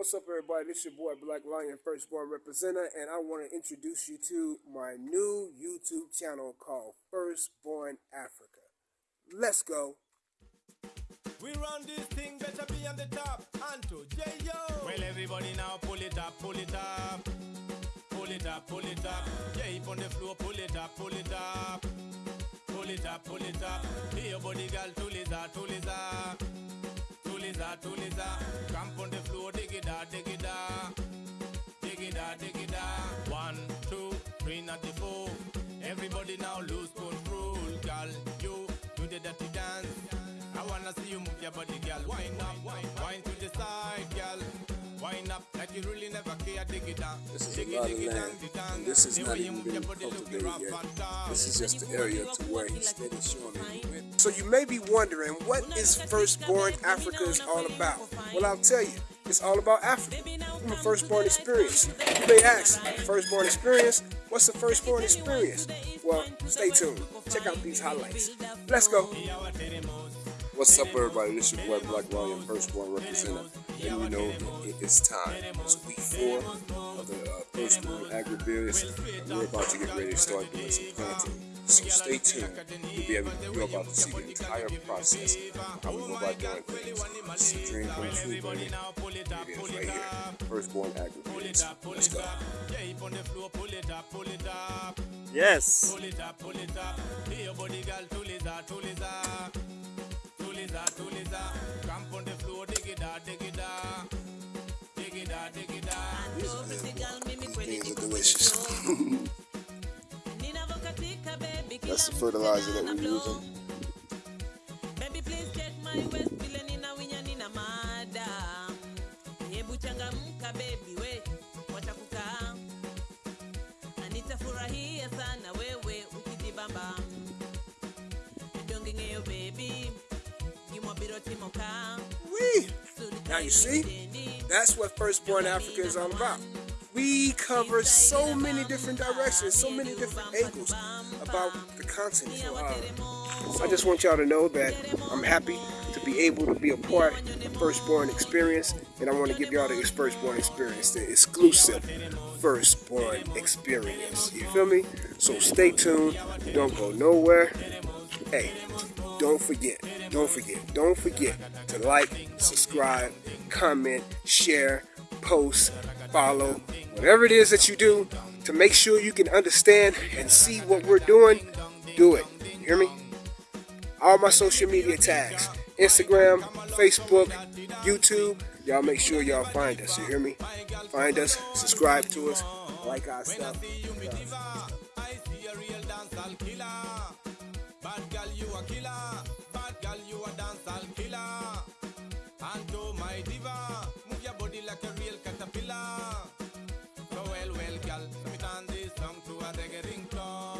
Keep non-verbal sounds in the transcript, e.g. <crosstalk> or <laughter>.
What's up, everybody? This your boy Black Lion, Firstborn Representative, and I want to introduce you to my new YouTube channel called Firstborn Africa. Let's go. We run this thing, better be on the top. Anto, J-Yo. Well, everybody now pull it up, pull it up. Pull it up, pull it up. J on the floor, pull it up, pull it up. Pull it up, pull it up. Hey, your body girl, tuliza, tuliza. Tuliza, tuliza. Camp on the floor, dig it out, dig it out. Dig it out, dig it out. One, two, three, not the four. Everybody now lose control. Girl, you do the dirty dance. I wanna see you move your body, girl. Wind up, wind to the side, girl. Wind up like you really never care. Dig it down. This is dig a it, lot dig of it land, down, dig down. and this is The not even move been your body cultivated yet. This is just the area to where he's steady showing me. he went. So you may be wondering, what is Firstborn Africa is all about? Well, I'll tell you. It's all about Africa from a firstborn experience. You may ask, firstborn experience? What's the firstborn experience? Well, stay tuned. Check out these highlights. Let's go. What's up, everybody? This is your boy Black Lion, Firstborn Representative. And you know it is time. It's week four of the uh, Firstborn Agribusiness, and we're about to get ready to start doing some planting. So stay tuned. You'll be able, you're about to see the entire process, how we go about doing things. It's a dream come true, baby. It is right here. Firstborn Agribusiness. Let's go. J on the floor, pull it up, pull it up. Yes. Pull it up, pull it up. Your body girl, tuliza, tuliza. Tuliza, tuliza. Camp on the floor, dig it out, dig it out. Dig it out, dig it out. Things are delicious. <laughs> That's the fertilizer that we're using. Baby, please check my waist vile ninawinya nina mada. Hebu changamka baby we, wacha kukaa. Na nitafurahia sana wewe ukijibamba. Dongengeo baby, gimwabiro timoka. Wee! Now you see, that's what Firstborn Africa is all about. We cover so many different directions, so many different angles about the continent. So, uh, I just want y'all to know that I'm happy to be able to be a part of Firstborn Experience, and I want to give y'all the Firstborn Experience, the exclusive Firstborn Experience. You feel me? So stay tuned. Don't go nowhere. Hey, don't forget, don't forget, don't forget to like, subscribe, comment, share, post, follow, whatever it is that you do to make sure you can understand and see what we're doing, do it. You hear me? All my social media tags Instagram, Facebook, YouTube. Y'all make sure y'all find us. You hear me? Find us, subscribe to us, like our stuff. Caterpillar. So well,